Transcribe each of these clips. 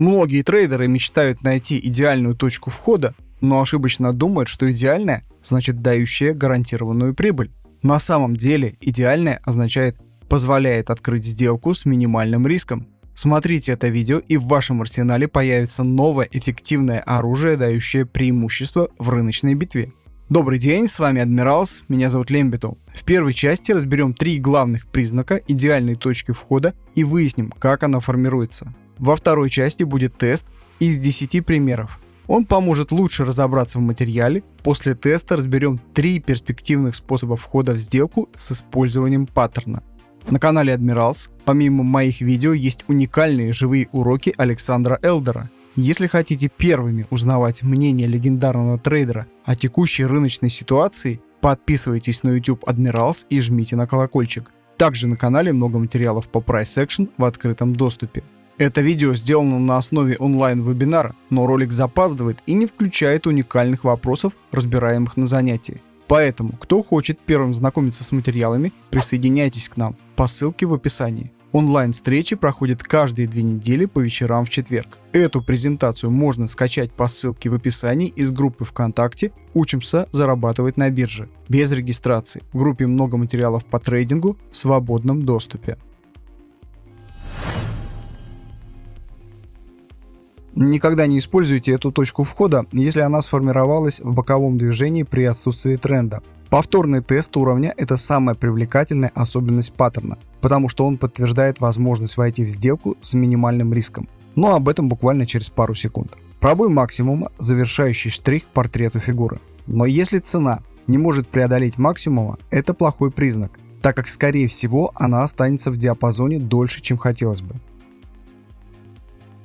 Многие трейдеры мечтают найти идеальную точку входа, но ошибочно думают, что идеальная значит дающая гарантированную прибыль. На самом деле идеальная означает позволяет открыть сделку с минимальным риском. Смотрите это видео и в вашем арсенале появится новое эффективное оружие, дающее преимущество в рыночной битве. Добрый день, с вами Адмиралс, меня зовут Лембиту. В первой части разберем три главных признака идеальной точки входа и выясним, как она формируется. Во второй части будет тест из 10 примеров. Он поможет лучше разобраться в материале. После теста разберем три перспективных способа входа в сделку с использованием паттерна. На канале Адмиралс, помимо моих видео, есть уникальные живые уроки Александра Элдера – если хотите первыми узнавать мнение легендарного трейдера о текущей рыночной ситуации, подписывайтесь на YouTube Admirals и жмите на колокольчик. Также на канале много материалов по Price Action в открытом доступе. Это видео сделано на основе онлайн-вебинара, но ролик запаздывает и не включает уникальных вопросов, разбираемых на занятии. Поэтому, кто хочет первым знакомиться с материалами, присоединяйтесь к нам по ссылке в описании. Онлайн-встречи проходят каждые две недели по вечерам в четверг. Эту презентацию можно скачать по ссылке в описании из группы ВКонтакте «Учимся зарабатывать на бирже» без регистрации. В группе много материалов по трейдингу в свободном доступе. Никогда не используйте эту точку входа, если она сформировалась в боковом движении при отсутствии тренда. Повторный тест уровня – это самая привлекательная особенность паттерна, потому что он подтверждает возможность войти в сделку с минимальным риском. Но об этом буквально через пару секунд. Пробой максимума – завершающий штрих к портрету фигуры. Но если цена не может преодолеть максимума, это плохой признак, так как скорее всего она останется в диапазоне дольше, чем хотелось бы.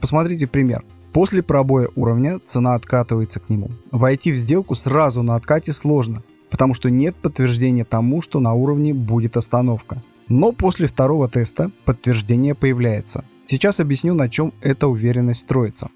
Посмотрите пример. После пробоя уровня цена откатывается к нему. Войти в сделку сразу на откате сложно, потому что нет подтверждения тому, что на уровне будет остановка. Но после второго теста подтверждение появляется. Сейчас объясню, на чем эта уверенность строится.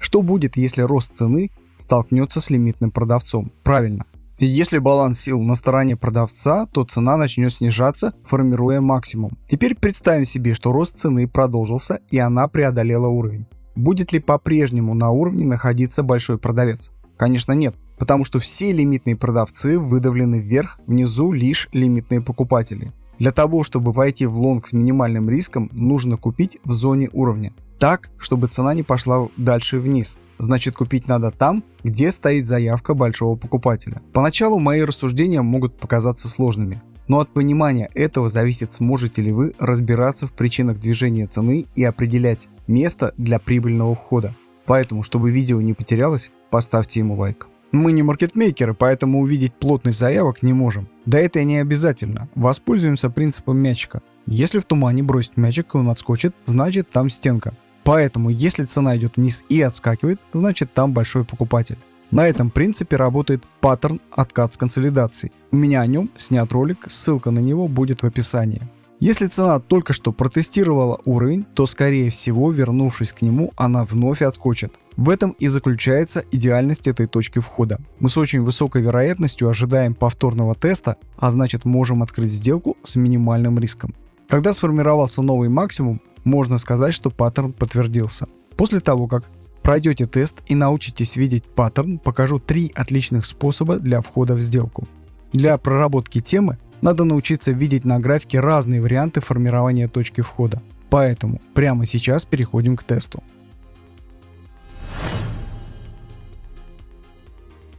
Что будет, если рост цены столкнется с лимитным продавцом? Правильно. Если баланс сил на стороне продавца, то цена начнет снижаться, формируя максимум. Теперь представим себе, что рост цены продолжился и она преодолела уровень. Будет ли по-прежнему на уровне находиться большой продавец? Конечно нет потому что все лимитные продавцы выдавлены вверх, внизу лишь лимитные покупатели. Для того, чтобы войти в лонг с минимальным риском, нужно купить в зоне уровня. Так, чтобы цена не пошла дальше вниз. Значит купить надо там, где стоит заявка большого покупателя. Поначалу мои рассуждения могут показаться сложными. Но от понимания этого зависит, сможете ли вы разбираться в причинах движения цены и определять место для прибыльного входа. Поэтому, чтобы видео не потерялось, поставьте ему лайк. Мы не маркетмейкеры, поэтому увидеть плотность заявок не можем. Да это и не обязательно. Воспользуемся принципом мячика. Если в тумане бросить мячик и он отскочит, значит там стенка. Поэтому если цена идет вниз и отскакивает, значит там большой покупатель. На этом принципе работает паттерн откат с консолидацией. У меня о нем снят ролик, ссылка на него будет в описании. Если цена только что протестировала уровень, то скорее всего, вернувшись к нему, она вновь отскочит. В этом и заключается идеальность этой точки входа. Мы с очень высокой вероятностью ожидаем повторного теста, а значит можем открыть сделку с минимальным риском. Когда сформировался новый максимум, можно сказать, что паттерн подтвердился. После того, как пройдете тест и научитесь видеть паттерн, покажу три отличных способа для входа в сделку. Для проработки темы надо научиться видеть на графике разные варианты формирования точки входа. Поэтому прямо сейчас переходим к тесту.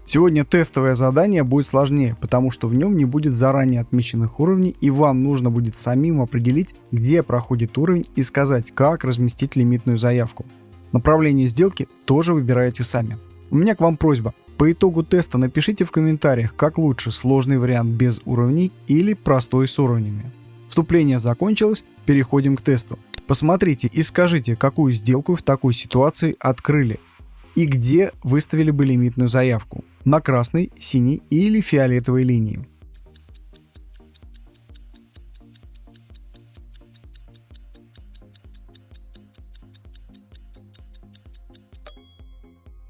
Сегодня тестовое задание будет сложнее, потому что в нем не будет заранее отмеченных уровней и вам нужно будет самим определить, где проходит уровень и сказать, как разместить лимитную заявку. Направление сделки тоже выбираете сами. У меня к вам просьба, по итогу теста напишите в комментариях, как лучше сложный вариант без уровней или простой с уровнями. Вступление закончилось, переходим к тесту. Посмотрите и скажите, какую сделку в такой ситуации открыли и где выставили бы лимитную заявку на красной, синей или фиолетовой линии.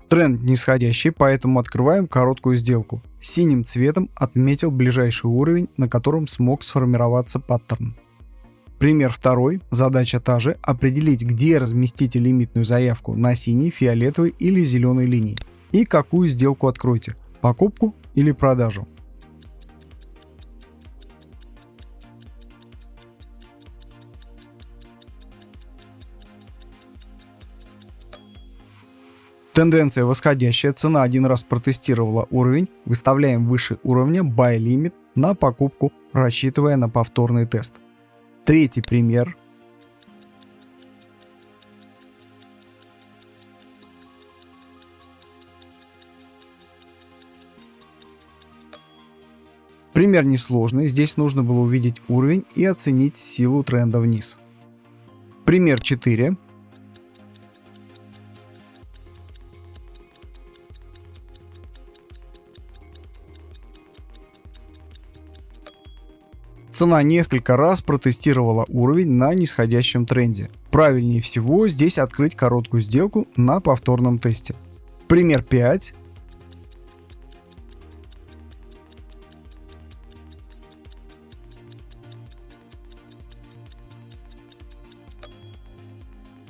Тренд нисходящий, поэтому открываем короткую сделку. Синим цветом отметил ближайший уровень, на котором смог сформироваться паттерн. Пример второй. Задача та же. Определить, где разместите лимитную заявку на синей, фиолетовой или зеленой линии. И какую сделку откроете. Покупку или продажу. Тенденция восходящая, цена один раз протестировала уровень, выставляем выше уровня buy limit на покупку, рассчитывая на повторный тест. Третий пример. Пример несложный, здесь нужно было увидеть уровень и оценить силу тренда вниз. Пример 4. Цена несколько раз протестировала уровень на нисходящем тренде. Правильнее всего здесь открыть короткую сделку на повторном тесте. Пример 5.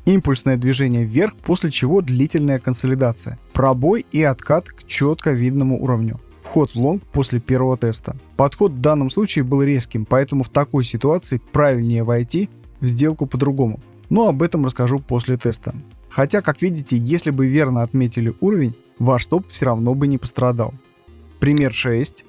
Импульсное движение вверх, после чего длительная консолидация. Пробой и откат к четко видному уровню вход в лонг после первого теста. Подход в данном случае был резким, поэтому в такой ситуации правильнее войти в сделку по-другому. Но об этом расскажу после теста. Хотя, как видите, если бы верно отметили уровень, ваш топ все равно бы не пострадал. Пример 6.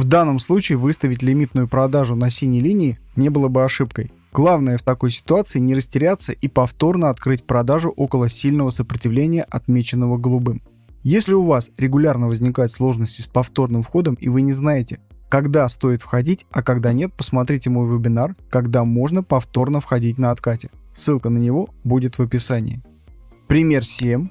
В данном случае выставить лимитную продажу на синей линии не было бы ошибкой. Главное в такой ситуации не растеряться и повторно открыть продажу около сильного сопротивления, отмеченного голубым. Если у вас регулярно возникают сложности с повторным входом и вы не знаете, когда стоит входить, а когда нет, посмотрите мой вебинар, когда можно повторно входить на откате. Ссылка на него будет в описании. Пример 7.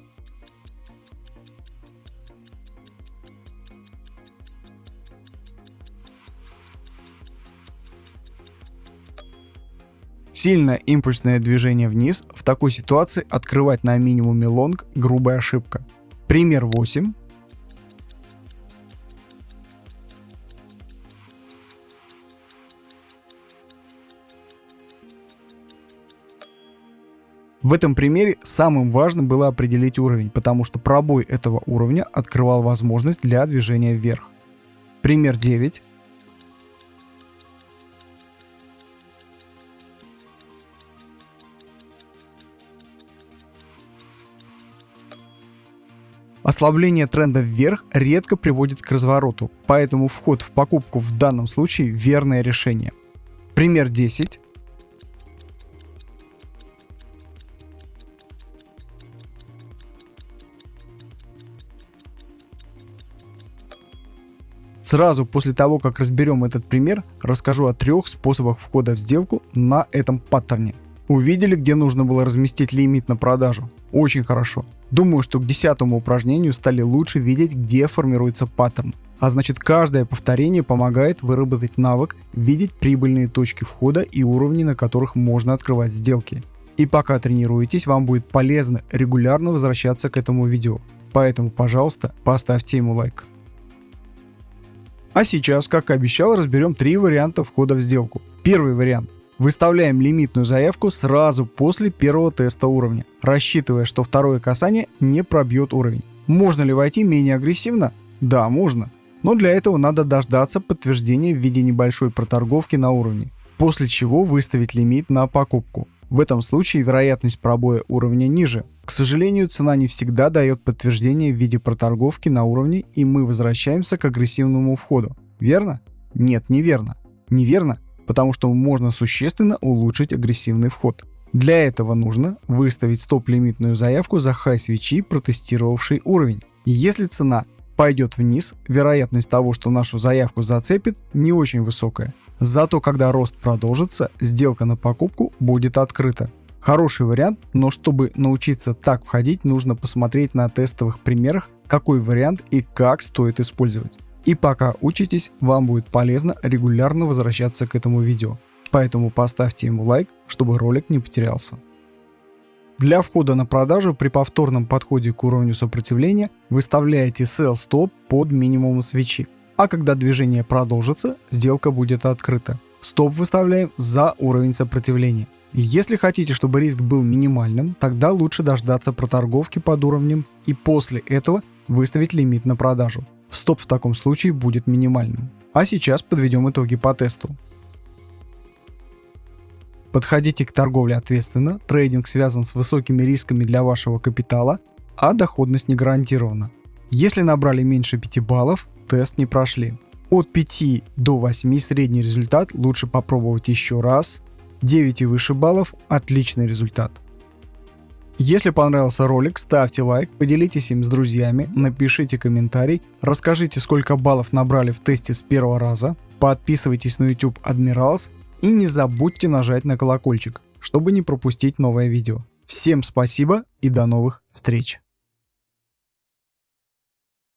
Сильное импульсное движение вниз в такой ситуации открывать на минимуме лонг – грубая ошибка. Пример 8. В этом примере самым важным было определить уровень, потому что пробой этого уровня открывал возможность для движения вверх. Пример 9. Ослабление тренда вверх редко приводит к развороту, поэтому вход в покупку в данном случае верное решение. Пример 10. Сразу после того, как разберем этот пример, расскажу о трех способах входа в сделку на этом паттерне. Увидели, где нужно было разместить лимит на продажу? Очень хорошо. Думаю, что к десятому упражнению стали лучше видеть, где формируется паттерн. А значит, каждое повторение помогает выработать навык видеть прибыльные точки входа и уровни, на которых можно открывать сделки. И пока тренируетесь, вам будет полезно регулярно возвращаться к этому видео. Поэтому, пожалуйста, поставьте ему лайк. А сейчас, как и обещал, разберем три варианта входа в сделку. Первый вариант Выставляем лимитную заявку сразу после первого теста уровня, рассчитывая, что второе касание не пробьет уровень. Можно ли войти менее агрессивно? Да, можно. Но для этого надо дождаться подтверждения в виде небольшой проторговки на уровне, после чего выставить лимит на покупку. В этом случае вероятность пробоя уровня ниже. К сожалению, цена не всегда дает подтверждение в виде проторговки на уровне, и мы возвращаемся к агрессивному входу. Верно? Нет, неверно. Неверно, потому что можно существенно улучшить агрессивный вход. Для этого нужно выставить стоп-лимитную заявку за хай свечи, протестировавший уровень. Если цена пойдет вниз, вероятность того, что нашу заявку зацепит, не очень высокая. Зато когда рост продолжится, сделка на покупку будет открыта. Хороший вариант, но чтобы научиться так входить, нужно посмотреть на тестовых примерах, какой вариант и как стоит использовать. И пока учитесь, вам будет полезно регулярно возвращаться к этому видео. Поэтому поставьте ему лайк, чтобы ролик не потерялся. Для входа на продажу при повторном подходе к уровню сопротивления выставляете Sell Stop под минимум свечи. А когда движение продолжится, сделка будет открыта. Стоп выставляем за уровень сопротивления. Если хотите, чтобы риск был минимальным, тогда лучше дождаться проторговки под уровнем и после этого выставить лимит на продажу. Стоп в таком случае будет минимальным. А сейчас подведем итоги по тесту. Подходите к торговле ответственно, трейдинг связан с высокими рисками для вашего капитала, а доходность не гарантирована. Если набрали меньше 5 баллов, тест не прошли. От 5 до 8 средний результат лучше попробовать еще раз. 9 и выше баллов – отличный результат. Если понравился ролик, ставьте лайк, поделитесь им с друзьями, напишите комментарий, расскажите, сколько баллов набрали в тесте с первого раза, подписывайтесь на YouTube Admirals и не забудьте нажать на колокольчик, чтобы не пропустить новое видео. Всем спасибо и до новых встреч!